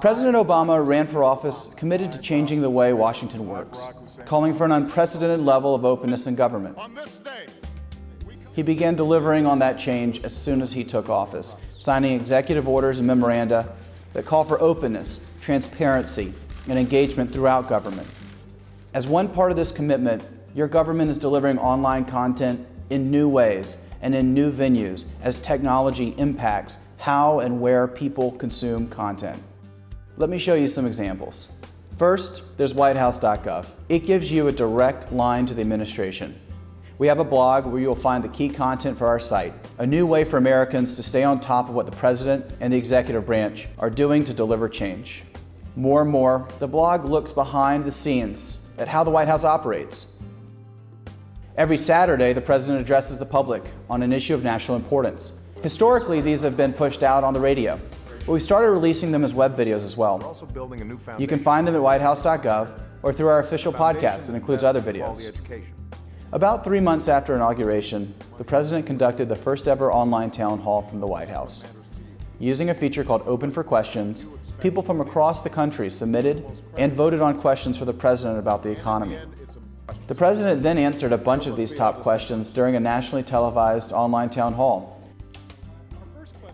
President Obama ran for office committed to changing the way Washington works, calling for an unprecedented level of openness in government. He began delivering on that change as soon as he took office, signing executive orders and memoranda that call for openness, transparency, and engagement throughout government. As one part of this commitment, your government is delivering online content in new ways and in new venues as technology impacts how and where people consume content. Let me show you some examples. First, there's whitehouse.gov. It gives you a direct line to the administration. We have a blog where you'll find the key content for our site, a new way for Americans to stay on top of what the President and the executive branch are doing to deliver change. More and more, the blog looks behind the scenes at how the White House operates. Every Saturday, the President addresses the public on an issue of national importance. Historically, these have been pushed out on the radio, but we started releasing them as web videos as well. You can find them at whitehouse.gov or through our official podcast that includes other videos. About three months after inauguration, the President conducted the first ever online town hall from the White House. Using a feature called Open for Questions, people from across the country submitted and voted on questions for the President about the economy. The President then answered a bunch of these top questions during a nationally televised online town hall.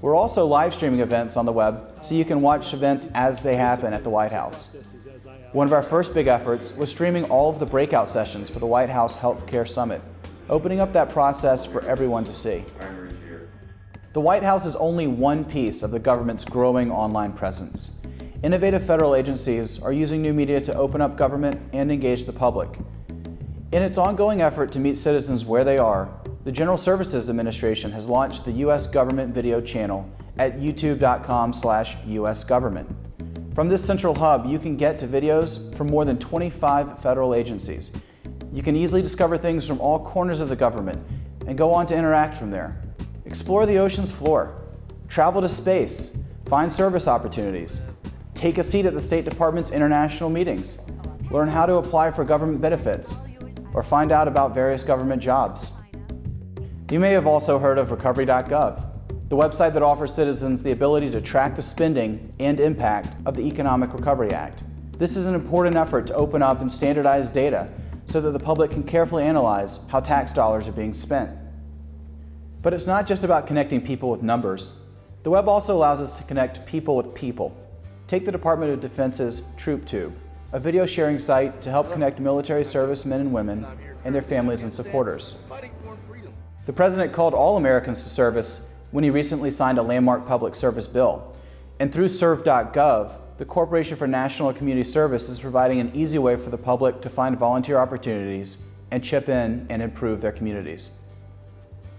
We're also live streaming events on the web so you can watch events as they happen at the White House. One of our first big efforts was streaming all of the breakout sessions for the White House Healthcare Summit, opening up that process for everyone to see. The White House is only one piece of the government's growing online presence. Innovative federal agencies are using new media to open up government and engage the public. In its ongoing effort to meet citizens where they are, the General Services Administration has launched the U.S. Government Video channel at youtube.com slash usgovernment. From this central hub, you can get to videos from more than 25 federal agencies. You can easily discover things from all corners of the government and go on to interact from there. Explore the ocean's floor, travel to space, find service opportunities, take a seat at the State Department's international meetings, learn how to apply for government benefits, or find out about various government jobs. You may have also heard of recovery.gov the website that offers citizens the ability to track the spending and impact of the Economic Recovery Act. This is an important effort to open up and standardize data so that the public can carefully analyze how tax dollars are being spent. But it's not just about connecting people with numbers. The web also allows us to connect people with people. Take the Department of Defense's TroopTube, a video sharing site to help connect military servicemen and women and their families and supporters. The President called all Americans to service when he recently signed a landmark public service bill. And through serve.gov, the Corporation for National and Community Service is providing an easy way for the public to find volunteer opportunities and chip in and improve their communities.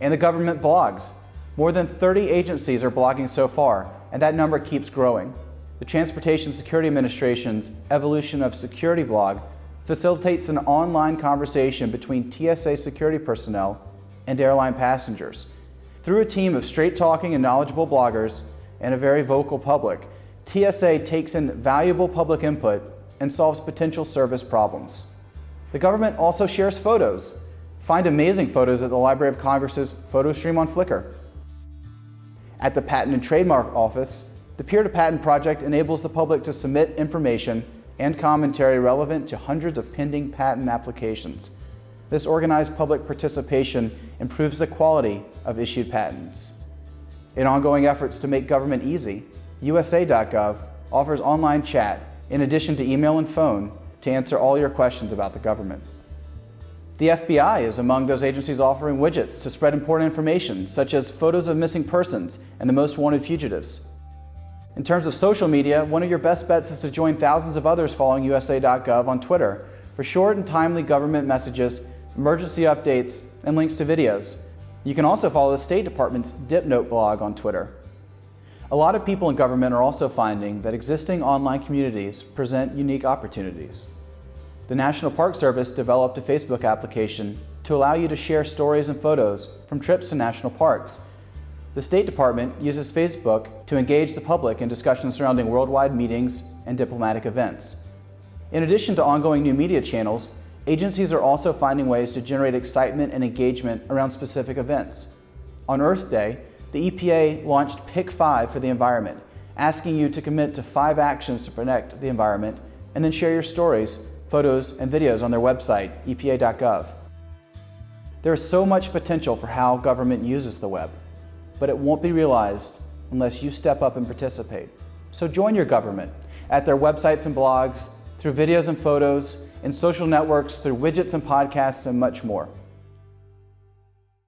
And the government blogs. More than 30 agencies are blogging so far, and that number keeps growing. The Transportation Security Administration's Evolution of Security blog facilitates an online conversation between TSA security personnel and airline passengers. Through a team of straight-talking and knowledgeable bloggers and a very vocal public, TSA takes in valuable public input and solves potential service problems. The government also shares photos. Find amazing photos at the Library of Congress's photo stream on Flickr. At the Patent and Trademark Office, the Peer to Patent project enables the public to submit information and commentary relevant to hundreds of pending patent applications. This organized public participation improves the quality of issued patents. In ongoing efforts to make government easy, USA.gov offers online chat in addition to email and phone to answer all your questions about the government. The FBI is among those agencies offering widgets to spread important information, such as photos of missing persons and the most wanted fugitives. In terms of social media, one of your best bets is to join thousands of others following USA.gov on Twitter for short and timely government messages emergency updates, and links to videos. You can also follow the State Department's DipNote blog on Twitter. A lot of people in government are also finding that existing online communities present unique opportunities. The National Park Service developed a Facebook application to allow you to share stories and photos from trips to national parks. The State Department uses Facebook to engage the public in discussions surrounding worldwide meetings and diplomatic events. In addition to ongoing new media channels, Agencies are also finding ways to generate excitement and engagement around specific events. On Earth Day, the EPA launched Pick 5 for the environment, asking you to commit to five actions to protect the environment and then share your stories, photos, and videos on their website, epa.gov. There is so much potential for how government uses the web, but it won't be realized unless you step up and participate. So join your government at their websites and blogs, through videos and photos, in social networks, through widgets and podcasts, and much more.